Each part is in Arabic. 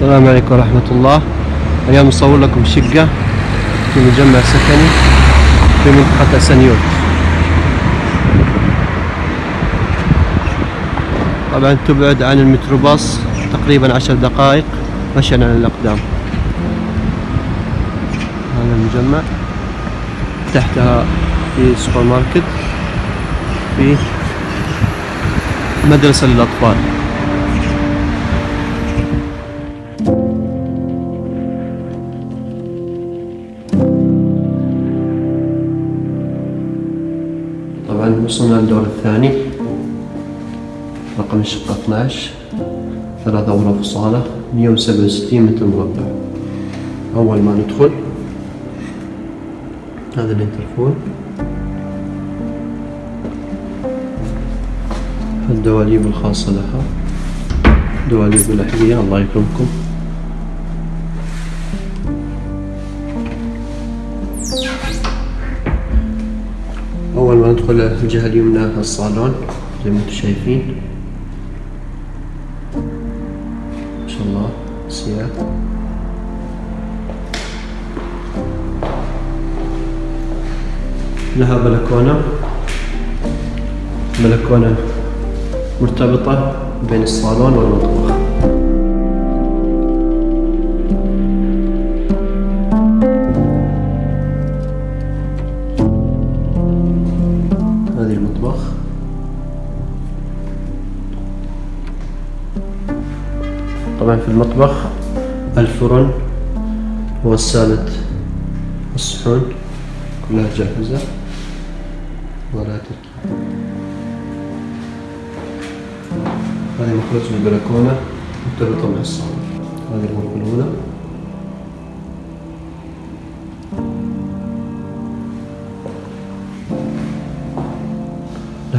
السلام عليكم ورحمة الله. اليوم نصور لكم شقة في مجمع سكني في منطقة أسنيوت طبعا تبعد عن الميكروباص تقريبا عشر دقائق مشيا على الأقدام. هذا المجمع تحتها في سوبر ماركت في مدرسة للأطفال. طبعا وصلنا للدور الثاني. رقم الشقة 12 ثلاثة غرف وصالة 167 متر مربع. أول ما ندخل هذا الانترفون. الدواليب الخاصة لها. دواليب الأحذية الله يكرمكم. أول ما ندخل الجهة اليمنى الصالون زي ما أنتم شايفين. ما شاء الله سياح لها بلكونة. بلكونة مرتبطة بين الصالون والمطبخ. المطبخ. طبعا في المطبخ الفرن وغسالة الصحون كلها جاهزة. ولا هذه مخرج البلكونة. مرتبطة مع الصالون هذه الغرفة الأولى.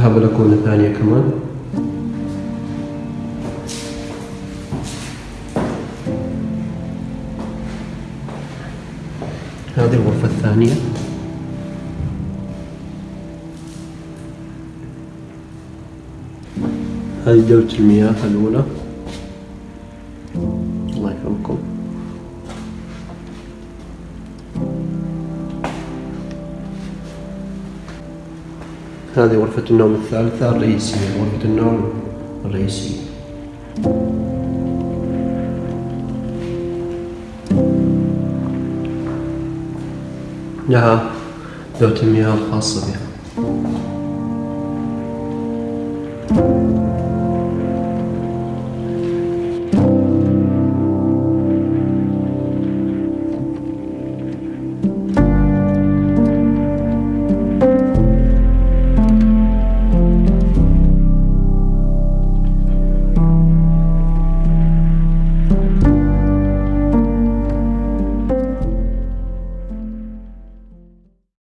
لها بلكونة ثانية كمان. هذه الغرفة الثانية. هذه دورة المياه الأولى. هذه غرفة النوم الثالثة الرئيسية غرفة النوم الرئيسية. نعم، لها ذات المياه الخاصة بها.